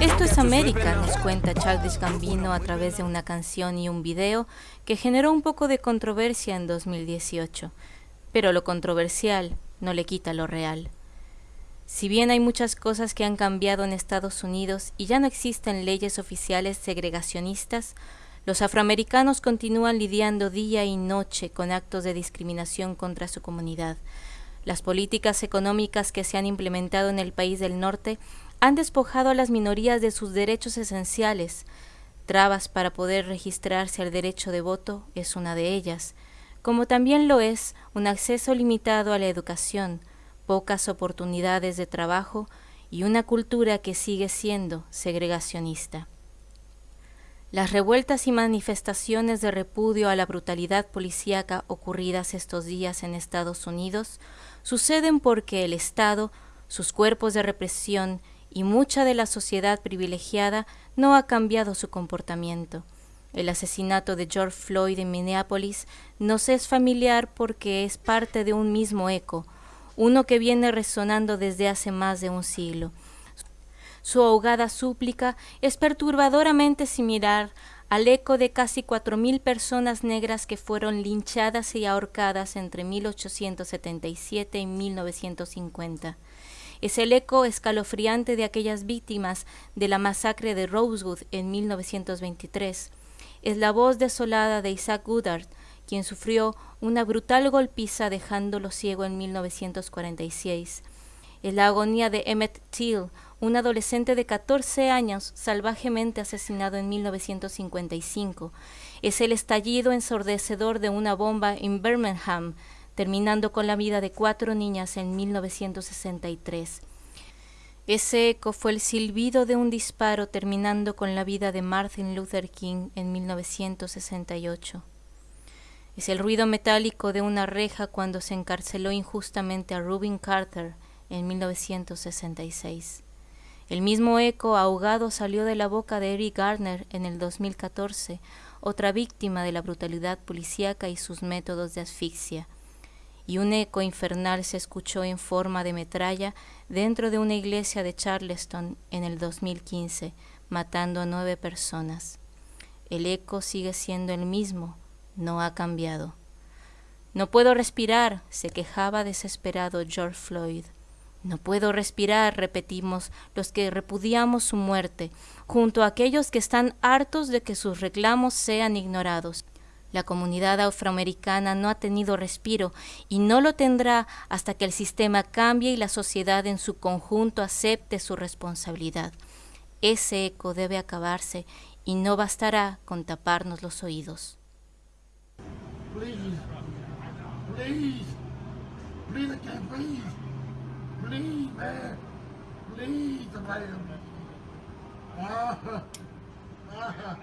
Esto es América, nos cuenta Childish Gambino a través de una canción y un video que generó un poco de controversia en 2018. Pero lo controversial no le quita lo real. Si bien hay muchas cosas que han cambiado en Estados Unidos y ya no existen leyes oficiales segregacionistas, los afroamericanos continúan lidiando día y noche con actos de discriminación contra su comunidad. Las políticas económicas que se han implementado en el país del norte han despojado a las minorías de sus derechos esenciales. Trabas para poder registrarse al derecho de voto es una de ellas, como también lo es un acceso limitado a la educación, pocas oportunidades de trabajo y una cultura que sigue siendo segregacionista. Las revueltas y manifestaciones de repudio a la brutalidad policíaca ocurridas estos días en Estados Unidos suceden porque el Estado, sus cuerpos de represión y mucha de la sociedad privilegiada no ha cambiado su comportamiento. El asesinato de George Floyd en Minneapolis nos es familiar porque es parte de un mismo eco, uno que viene resonando desde hace más de un siglo. Su ahogada súplica es perturbadoramente similar al eco de casi cuatro mil personas negras que fueron linchadas y ahorcadas entre 1877 y 1950. Es el eco escalofriante de aquellas víctimas de la masacre de Rosewood en 1923. Es la voz desolada de Isaac Goodard, quien sufrió una brutal golpiza dejándolo ciego en 1946. Es la agonía de Emmett Till, un adolescente de 14 años salvajemente asesinado en 1955. Es el estallido ensordecedor de una bomba en Birmingham, terminando con la vida de cuatro niñas en 1963. Ese eco fue el silbido de un disparo terminando con la vida de Martin Luther King en 1968. Es el ruido metálico de una reja cuando se encarceló injustamente a Rubin Carter en 1966. El mismo eco ahogado salió de la boca de Eric Garner en el 2014, otra víctima de la brutalidad policíaca y sus métodos de asfixia. Y un eco infernal se escuchó en forma de metralla dentro de una iglesia de Charleston en el 2015, matando a nueve personas. El eco sigue siendo el mismo, no ha cambiado. No puedo respirar, se quejaba desesperado George Floyd. No puedo respirar, repetimos los que repudiamos su muerte, junto a aquellos que están hartos de que sus reclamos sean ignorados. La comunidad afroamericana no ha tenido respiro y no lo tendrá hasta que el sistema cambie y la sociedad en su conjunto acepte su responsabilidad. Ese eco debe acabarse y no bastará con taparnos los oídos. Please, man. Please, somebody help me. Uh, uh-huh. uh. Uh-huh.